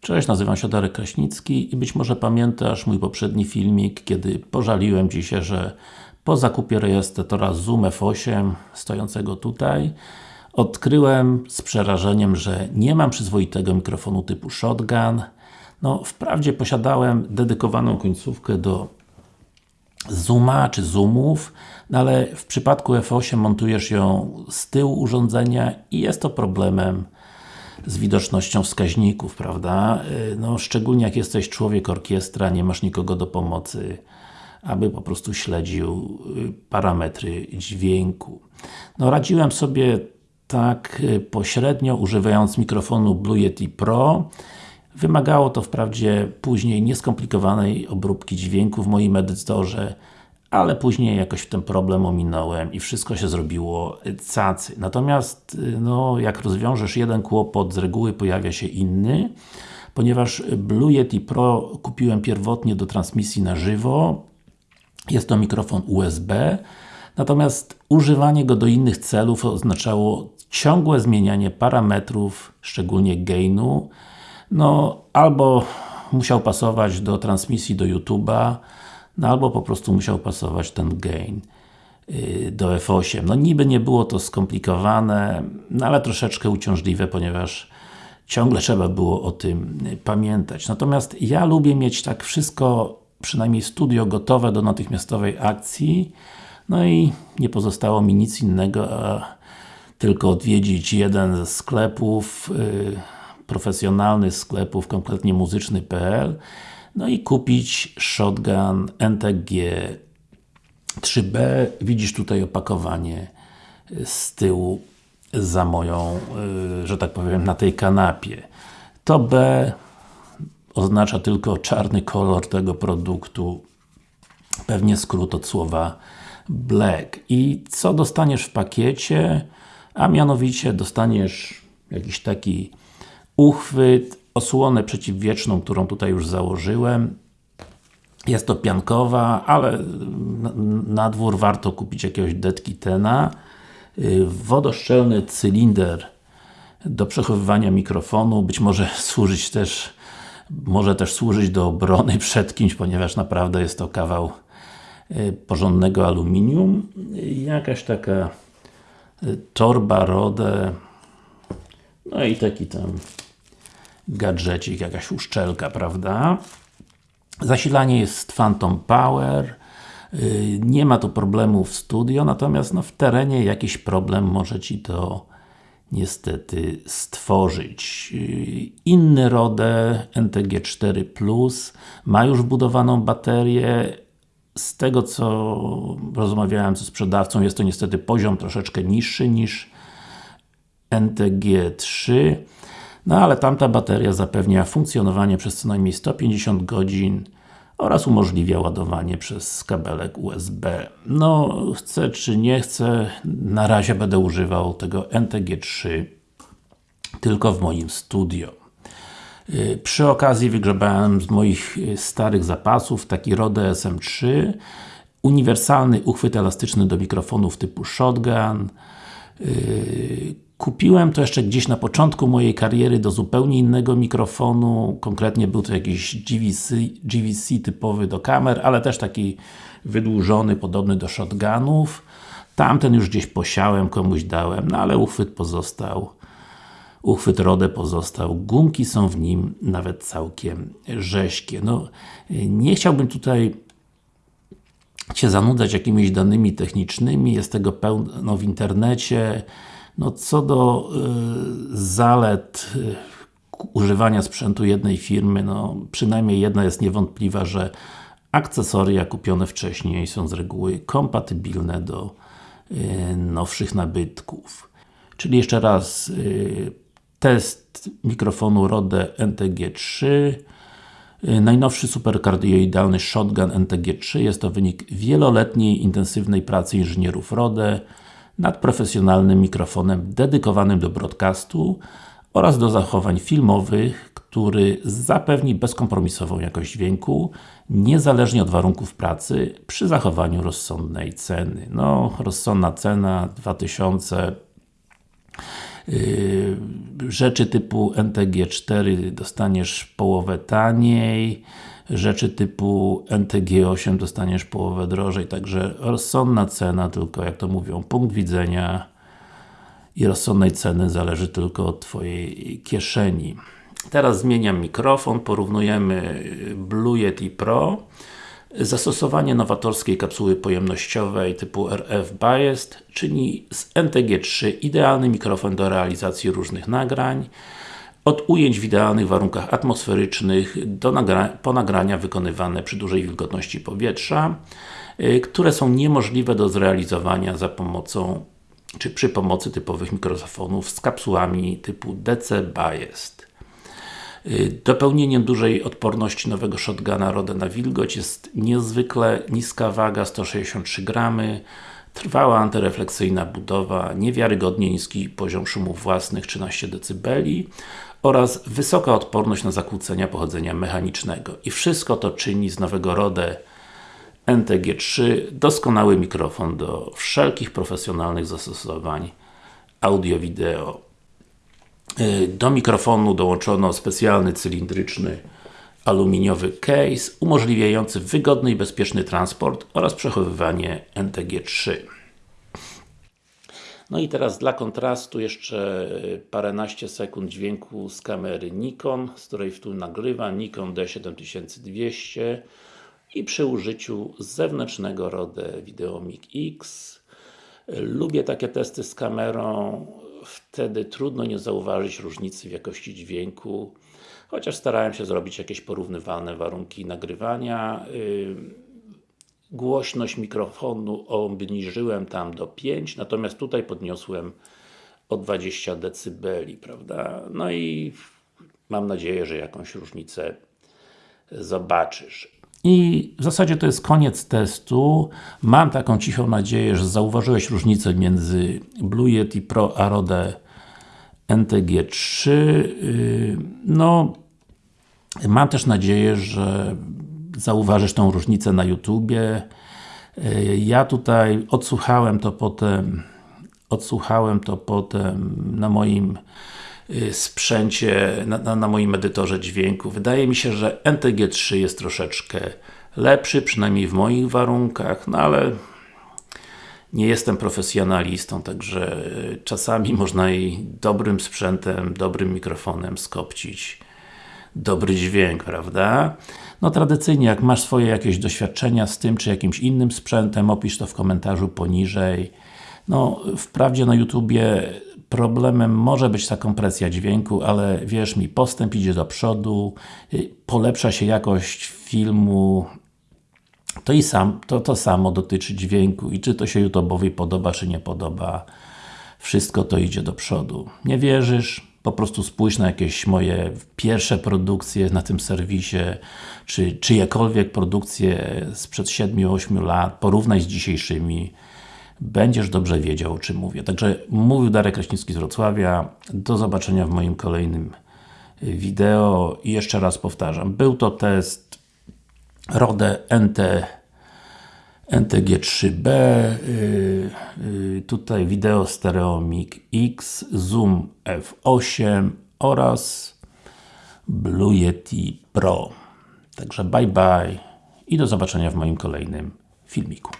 Cześć, nazywam się Darek Kraśnicki i być może pamiętasz mój poprzedni filmik, kiedy pożaliłem Ci się, że po zakupie rejestratora Zoom F8 stojącego tutaj odkryłem z przerażeniem, że nie mam przyzwoitego mikrofonu typu shotgun. No, wprawdzie posiadałem dedykowaną końcówkę do Zooma czy Zoomów, no ale w przypadku F8 montujesz ją z tyłu urządzenia i jest to problemem z widocznością wskaźników, prawda? No, szczególnie jak jesteś człowiek orkiestra, nie masz nikogo do pomocy, aby po prostu śledził y, parametry dźwięku. No, radziłem sobie tak y, pośrednio, używając mikrofonu Blue Yeti Pro. Wymagało to wprawdzie później nieskomplikowanej obróbki dźwięku w moim edytorze, ale później jakoś ten problem ominąłem i wszystko się zrobiło cacy. Natomiast, no, jak rozwiążesz jeden kłopot, z reguły pojawia się inny, ponieważ Blue Yeti Pro kupiłem pierwotnie do transmisji na żywo, jest to mikrofon USB, natomiast używanie go do innych celów oznaczało ciągłe zmienianie parametrów, szczególnie gainu, no, albo musiał pasować do transmisji do YouTube'a, no albo po prostu musiał pasować ten gain yy, do F8. No niby nie było to skomplikowane, no ale troszeczkę uciążliwe, ponieważ ciągle trzeba było o tym pamiętać. Natomiast ja lubię mieć tak wszystko, przynajmniej studio gotowe do natychmiastowej akcji, no i nie pozostało mi nic innego, a tylko odwiedzić jeden ze sklepów, yy, profesjonalnych sklepów, konkretnie muzyczny.pl no i kupić shotgun NTG 3B. Widzisz tutaj opakowanie z tyłu za moją, y, że tak powiem, na tej kanapie. To B oznacza tylko czarny kolor tego produktu. Pewnie skrót od słowa black. I co dostaniesz w pakiecie? A mianowicie dostaniesz jakiś taki uchwyt, osłonę przeciwwieczną, którą tutaj już założyłem. Jest to piankowa, ale na dwór warto kupić jakiegoś detkitena. Y, wodoszczelny cylinder do przechowywania mikrofonu, być może służyć też może też służyć do obrony przed kimś, ponieważ naprawdę jest to kawał y, porządnego aluminium. Jakaś taka y, torba, rodę no i taki tam gadżecik, jakaś uszczelka, prawda? Zasilanie jest Phantom Power y, nie ma tu problemu w studio, natomiast no, w terenie jakiś problem może Ci to niestety stworzyć. Y, inny RODE NTG4 Plus ma już wbudowaną baterię z tego co rozmawiałem ze sprzedawcą, jest to niestety poziom troszeczkę niższy niż NTG3 no ale tamta bateria zapewnia funkcjonowanie przez co najmniej 150 godzin oraz umożliwia ładowanie przez kabelek USB. No, chcę czy nie chcę, na razie będę używał tego NTG3 tylko w moim studio. Y, przy okazji wygrzebałem z moich y, starych zapasów taki Rode SM3 uniwersalny uchwyt elastyczny do mikrofonów typu shotgun y, Kupiłem to jeszcze gdzieś na początku mojej kariery do zupełnie innego mikrofonu, konkretnie był to jakiś GVC, GVC typowy do kamer, ale też taki wydłużony, podobny do shotgunów. Tamten już gdzieś posiałem, komuś dałem, no ale uchwyt pozostał. Uchwyt RODE pozostał. Gumki są w nim nawet całkiem rześkie. No, nie chciałbym tutaj Cię zanudzać jakimiś danymi technicznymi, jest tego pełno w internecie. No co do y, zalet y, używania sprzętu jednej firmy, no przynajmniej jedna jest niewątpliwa, że akcesoria kupione wcześniej są z reguły kompatybilne do y, nowszych nabytków. Czyli jeszcze raz y, test mikrofonu Rode NTG3 y, Najnowszy superkardioidalny Shotgun NTG3 jest to wynik wieloletniej intensywnej pracy inżynierów Rode nad profesjonalnym mikrofonem dedykowanym do broadcastu oraz do zachowań filmowych, który zapewni bezkompromisową jakość dźwięku, niezależnie od warunków pracy, przy zachowaniu rozsądnej ceny. No, rozsądna cena 2000 Rzeczy typu NTG4 dostaniesz połowę taniej, rzeczy typu NTG8 dostaniesz połowę drożej, także rozsądna cena, tylko jak to mówią, punkt widzenia i rozsądnej ceny zależy tylko od Twojej kieszeni. Teraz zmieniam mikrofon, porównujemy Blue Yeti Pro Zastosowanie nowatorskiej kapsuły pojemnościowej typu RF Biased czyni z NTG3 idealny mikrofon do realizacji różnych nagrań od ujęć w idealnych warunkach atmosferycznych do nagra po nagrania wykonywane przy dużej wilgotności powietrza y, które są niemożliwe do zrealizowania za pomocą czy przy pomocy typowych mikrofonów z kapsułami typu DC Biased. Y, dopełnieniem dużej odporności nowego shotguna RODE na wilgoć jest niezwykle niska waga 163 gramy, trwała antyrefleksyjna budowa, niewiarygodnie niski poziom szumów własnych 13 dB oraz wysoka odporność na zakłócenia pochodzenia mechanicznego. I wszystko to czyni z nowego RODE NTG3 doskonały mikrofon do wszelkich profesjonalnych zastosowań audio-wideo. Y, do mikrofonu dołączono specjalny cylindryczny aluminiowy case umożliwiający wygodny i bezpieczny transport oraz przechowywanie NTG3. No i teraz dla kontrastu jeszcze paręnaście sekund dźwięku z kamery Nikon, z której tu nagrywa Nikon D7200 i przy użyciu zewnętrznego RODE Videomic X. Lubię takie testy z kamerą, wtedy trudno nie zauważyć różnicy w jakości dźwięku chociaż starałem się zrobić jakieś porównywalne warunki nagrywania głośność mikrofonu obniżyłem tam do 5, natomiast tutaj podniosłem o 20 dB, prawda? No i mam nadzieję, że jakąś różnicę zobaczysz. I w zasadzie to jest koniec testu. Mam taką cichą nadzieję, że zauważyłeś różnicę między Blue Yeti Pro a Rode NTG3. Yy, no, mam też nadzieję, że zauważysz tą różnicę na YouTubie. Yy, ja tutaj odsłuchałem to potem odsłuchałem to potem na moim yy, sprzęcie, na, na, moim edytorze dźwięku. Wydaje mi się, że NTG3 jest troszeczkę lepszy, przynajmniej w moich warunkach, no ale nie jestem profesjonalistą, także czasami można i dobrym sprzętem, dobrym mikrofonem skopcić dobry dźwięk, prawda? No tradycyjnie, jak masz swoje jakieś doświadczenia z tym, czy jakimś innym sprzętem, opisz to w komentarzu poniżej. No, wprawdzie na YouTubie problemem może być ta kompresja dźwięku, ale wierz mi, postęp idzie do przodu, polepsza się jakość filmu, to i sam, to, to samo dotyczy dźwięku i czy to się YouTube'owi podoba, czy nie podoba, wszystko to idzie do przodu. Nie wierzysz? Po prostu spójrz na jakieś moje pierwsze produkcje na tym serwisie, czy czyjekolwiek produkcje sprzed 7-8 lat, porównaj z dzisiejszymi, będziesz dobrze wiedział o czym mówię. Także mówił Darek Kraśnicki z Wrocławia, do zobaczenia w moim kolejnym wideo i jeszcze raz powtarzam, był to test RODE NT NTG3B yy, tutaj wideo Stereomic X, Zoom F8 oraz Blue Yeti Pro. Także bye bye i do zobaczenia w moim kolejnym filmiku.